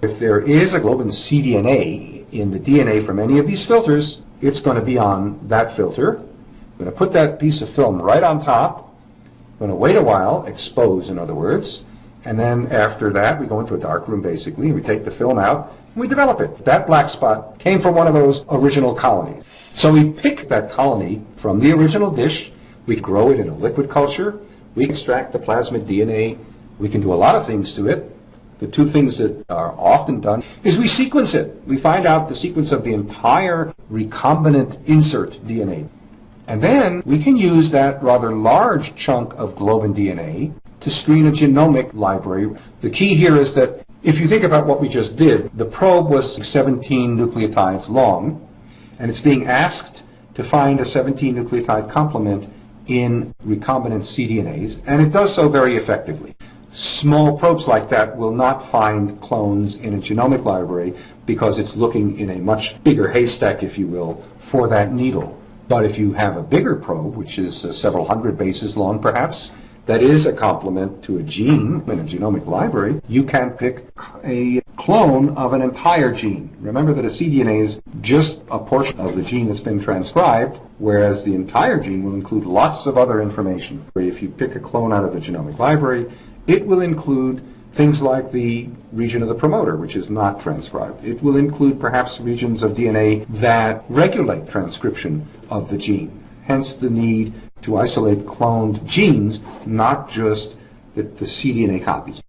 If there is a globin cDNA in the DNA from any of these filters, it's going to be on that filter. I'm going to put that piece of film right on top. I'm going to wait a while, expose in other words, and then after that we go into a dark room basically, and we take the film out, and we develop it. That black spot came from one of those original colonies. So we pick that colony from the original dish, we grow it in a liquid culture, we extract the plasmid DNA, we can do a lot of things to it, the two things that are often done is we sequence it. We find out the sequence of the entire recombinant insert DNA. And then we can use that rather large chunk of globin DNA to screen a genomic library. The key here is that if you think about what we just did, the probe was 17 nucleotides long, and it's being asked to find a 17 nucleotide complement in recombinant cDNAs, and it does so very effectively. Small probes like that will not find clones in a genomic library because it's looking in a much bigger haystack, if you will, for that needle. But if you have a bigger probe, which is uh, several hundred bases long perhaps, that is a complement to a gene in a genomic library, you can pick a clone of an entire gene. Remember that a cDNA is just a portion of the gene that's been transcribed, whereas the entire gene will include lots of other information. If you pick a clone out of a genomic library, it will include things like the region of the promoter, which is not transcribed. It will include perhaps regions of DNA that regulate transcription of the gene. Hence the need to isolate cloned genes, not just the, the cDNA copies.